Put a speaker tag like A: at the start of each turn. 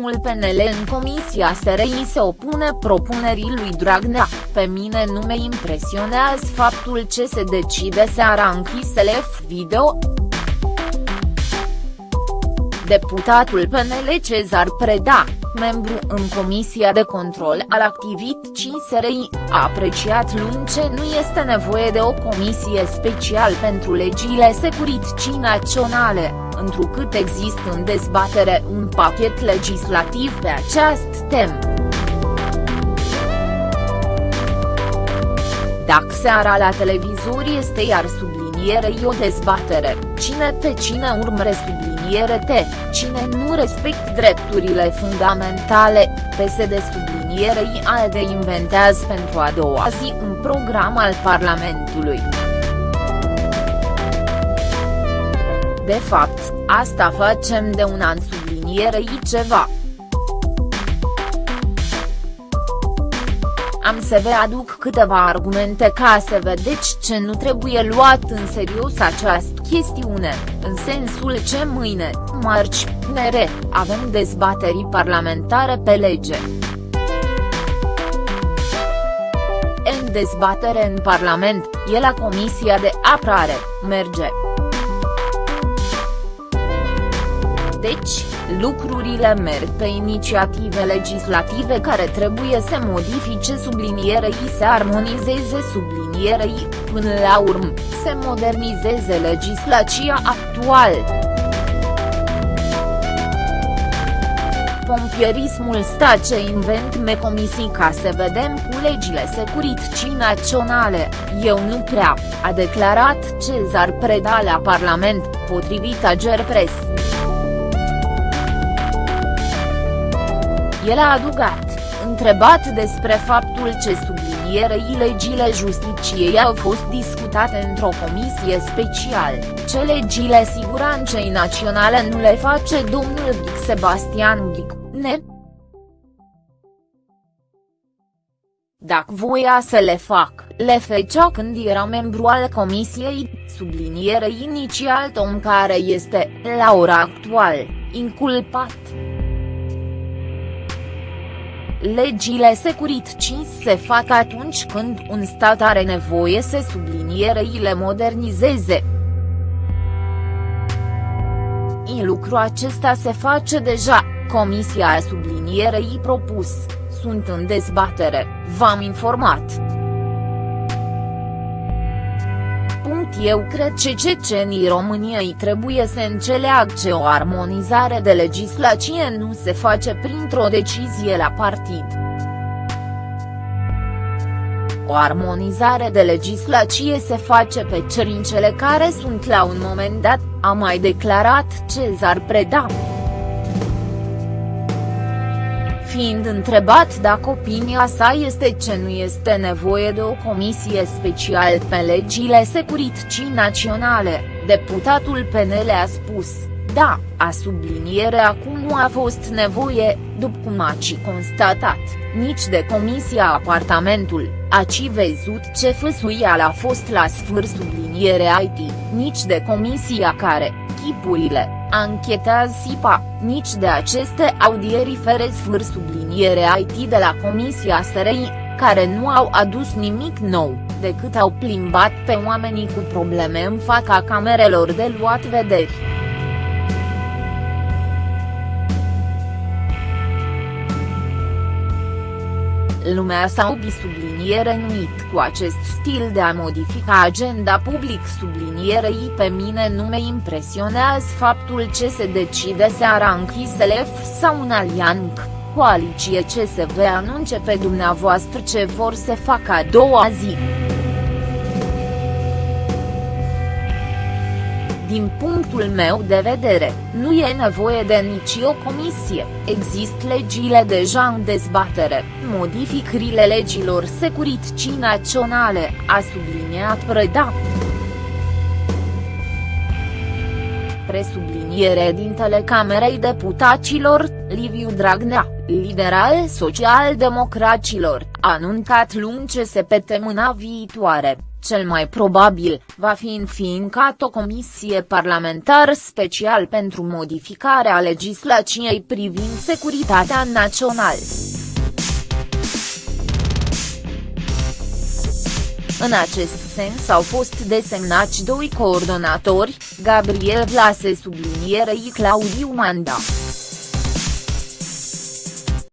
A: Liderul PNL în Comisia SRI se opune propunerii lui Dragnea, pe mine nu me impresionează faptul ce se decide seara închisele video. Deputatul PNL Cezar Preda, membru în Comisia de Control al Activității SRI, a apreciat luni ce nu este nevoie de o comisie special pentru legile securității naționale, întrucât există în dezbatere un pachet legislativ pe această temă. Dacă seara la televizor este iar sublinierei o dezbatere, cine pe cine urmăre subliniere te, cine nu respect drepturile fundamentale, PSD sublinierei ALDE inventează pentru a doua zi un program al Parlamentului. De fapt, asta facem de un an sublinierei ceva. Am să vă aduc câteva argumente ca să vedeți ce nu trebuie luat în serios această chestiune, în sensul ce mâine, marți, nere, avem dezbateri parlamentare pe lege. În dezbatere în Parlament, e la Comisia de Apărare, merge. Deci, lucrurile merg pe inițiative legislative care trebuie să modifice sublinierei să armonizeze sublinierei, până la urmă, să modernizeze legislația actuală. pompierismul sta ce invent me comisii ca să vedem cu legile securității naționale, eu nu prea, a declarat Cezar Preda la Parlament, potrivit Agerpres. El a adugat, întrebat despre faptul ce sublinierei legile justiciei au fost discutate într-o comisie special, ce legile siguranței naționale nu le face domnul Ghic Sebastian Ghic, ne? Dacă voia să le fac, le făcea când era membru al comisiei, sublinierei inițial om care este, la ora actuală, inculpat. Legile securității se fac atunci când un stat are nevoie să sublinierei le modernizeze. În lucru acesta se face deja, Comisia sublinierei propus, sunt în dezbatere, v-am informat. Eu cred că cecenii României trebuie să înțeleagă că o armonizare de legislație nu se face printr-o decizie la partid. O armonizare de legislație se face pe cerințele care sunt la un moment dat, a mai declarat Cezar Preda fiind întrebat dacă opinia sa este ce nu este nevoie de o comisie specială pe legile securității naționale, deputatul PNL a spus, da, a subliniere acum nu a fost nevoie, după cum a ci constatat, nici de Comisia Apartamentul, a ci văzut ce făsuial a fost la sfâr subliniere IT, nici de comisia care, chipurile, anchetează SIPA, nici de aceste audieri fără sfârș subliniere IT de la Comisia SRI, care nu au adus nimic nou, decât au plimbat pe oamenii cu probleme în fața camerelor de luat vederi. Lumea s-a subliniere nuit cu acest stil de a modifica agenda public sublinierei pe mine nu me impresionează faptul ce se decide seara închisele sau un alianc, coaliție ce se ve anunce pe dumneavoastră ce vor să facă a doua zi. Din punctul meu de vedere, nu e nevoie de nici o comisie, există legile deja în dezbatere, modificările legilor securității naționale, a subliniat Preda. Presubliniere din Telecamerei Deputaților, Liviu Dragnea, lider al social-democracilor, a anuncat luni ce se mâna viitoare, cel mai probabil, va fi înființat o comisie parlamentar special pentru modificarea legislației privind securitatea națională. În acest sens au fost desemnați doi coordonatori, Gabriel Vlase sublinierei Claudiu Manda.